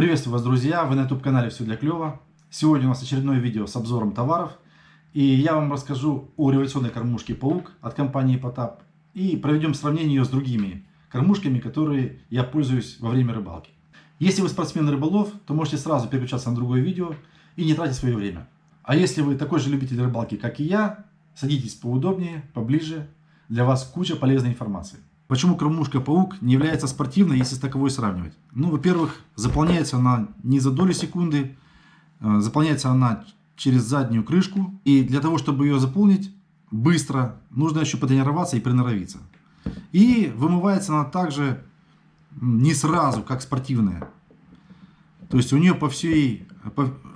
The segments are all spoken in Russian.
Приветствую вас, друзья! Вы на YouTube-канале «Все для клёва». Сегодня у нас очередное видео с обзором товаров. И я вам расскажу о революционной кормушке «Паук» от компании «Потап». И проведем сравнение ее с другими кормушками, которые я пользуюсь во время рыбалки. Если вы спортсмен-рыболов, то можете сразу переключаться на другое видео и не тратить свое время. А если вы такой же любитель рыбалки, как и я, садитесь поудобнее, поближе. Для вас куча полезной информации. Почему кормушка паук не является спортивной, если с таковой сравнивать? Ну, во-первых, заполняется она не за доли секунды, э, заполняется она через заднюю крышку. И для того, чтобы ее заполнить быстро, нужно еще потренироваться и приноровиться. И вымывается она также не сразу, как спортивная. То есть у нее по всей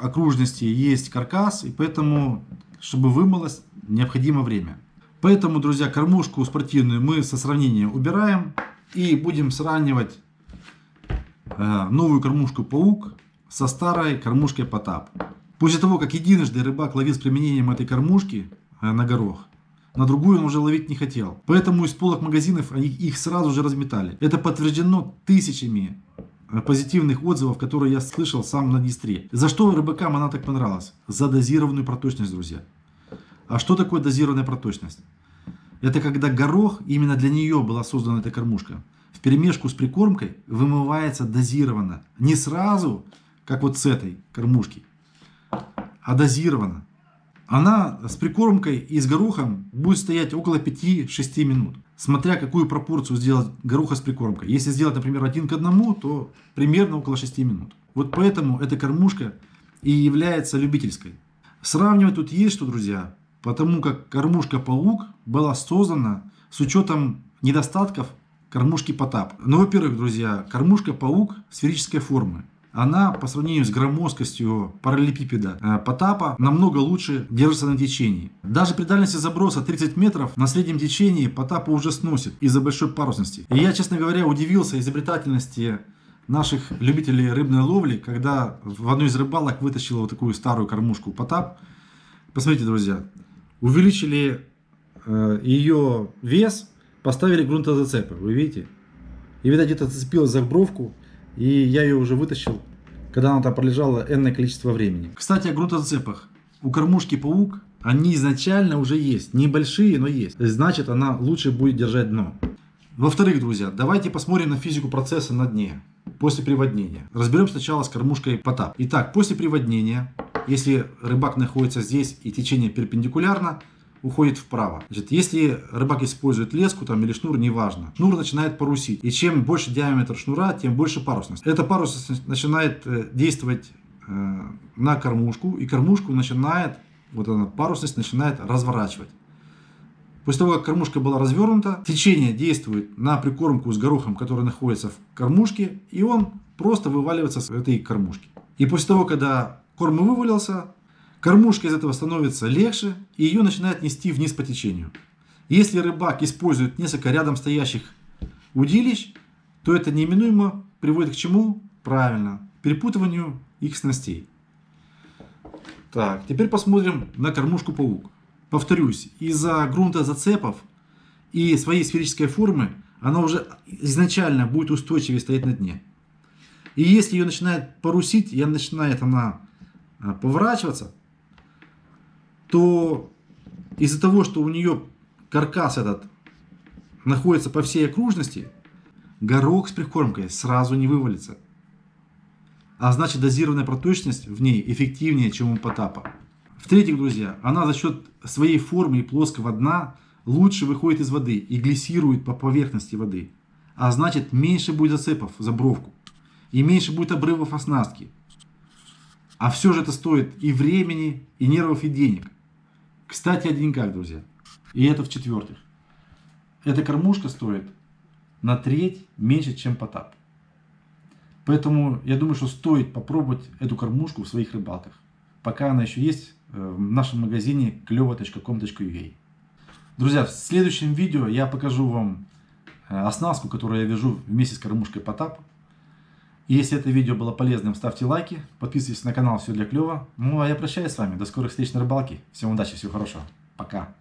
окружности есть каркас, и поэтому, чтобы вымылось, необходимо время. Поэтому, друзья, кормушку спортивную мы со сравнением убираем. И будем сравнивать э, новую кормушку паук со старой кормушкой потап. После того, как единожды рыбак ловил с применением этой кормушки э, на горох, на другую он уже ловить не хотел. Поэтому из полок магазинов они их сразу же разметали. Это подтверждено тысячами э, позитивных отзывов, которые я слышал сам на Днестре. За что рыбакам она так понравилась? За дозированную проточность, друзья. А что такое дозированная проточность? Это когда горох, именно для нее была создана эта кормушка, в перемешку с прикормкой вымывается дозированно. Не сразу, как вот с этой кормушки, а дозированно. Она с прикормкой и с горохом будет стоять около 5-6 минут. Смотря какую пропорцию сделать гороха с прикормкой. Если сделать, например, один к одному, то примерно около 6 минут. Вот поэтому эта кормушка и является любительской. Сравнивать тут есть что, друзья потому как кормушка-паук была создана с учетом недостатков кормушки Потап. Ну, во-первых, друзья, кормушка-паук сферической формы. Она по сравнению с громоздкостью параллелепипеда э, Потапа намного лучше держится на течении. Даже при дальности заброса 30 метров на среднем течении Потапа уже сносит из-за большой парусности. И я, честно говоря, удивился изобретательности наших любителей рыбной ловли, когда в одной из рыбалок вытащил вот такую старую кормушку Потап. Посмотрите, друзья, увеличили э, ее вес, поставили грунтозацепы, вы видите? И, видать, где-то зацепилась за бровку, и я ее уже вытащил, когда она там пролежала энное количество времени. Кстати, о грунтозацепах. У кормушки паук они изначально уже есть. Небольшие, но есть. Значит, она лучше будет держать дно. Во-вторых, друзья, давайте посмотрим на физику процесса на дне после приводнения. Разберем сначала с кормушкой потап. Итак, после приводнения если рыбак находится здесь и течение перпендикулярно, уходит вправо. Значит, если рыбак использует леску там, или шнур, неважно, шнур начинает парусить. И чем больше диаметр шнура, тем больше парусность. Эта парусность начинает э, действовать э, на кормушку, и кормушку начинает, вот она, парусность начинает разворачивать. После того, как кормушка была развернута, течение действует на прикормку с горохом, который находится в кормушке, и он просто вываливается с этой кормушки. И после того, когда корм вывалился, кормушка из этого становится легче, и ее начинает нести вниз по течению. Если рыбак использует несколько рядом стоящих удилищ, то это неминуемо приводит к чему? Правильно, перепутыванию их снастей. Так, теперь посмотрим на кормушку паук. Повторюсь, из-за грунта зацепов и своей сферической формы она уже изначально будет устойчивее стоять на дне. И если ее начинает парусить, и начинает она поворачиваться, то из-за того, что у нее каркас этот находится по всей окружности, горох с прикормкой сразу не вывалится. А значит дозированная проточность в ней эффективнее, чем у потапа. В-третьих, друзья, она за счет своей формы и плоского дна лучше выходит из воды и глиссирует по поверхности воды. А значит меньше будет зацепов за бровку и меньше будет обрывов оснастки. А все же это стоит и времени, и нервов, и денег. Кстати, о деньгах, друзья. И это в-четвертых. Эта кормушка стоит на треть меньше, чем потап. Поэтому я думаю, что стоит попробовать эту кормушку в своих рыбалках. Пока она еще есть э, в нашем магазине клево.com.ua. Друзья, в следующем видео я покажу вам э, оснастку, которую я вяжу вместе с кормушкой потап. Если это видео было полезным, ставьте лайки, подписывайтесь на канал «Все для клёва». Ну а я прощаюсь с вами. До скорых встреч на рыбалке. Всем удачи, всего хорошего. Пока.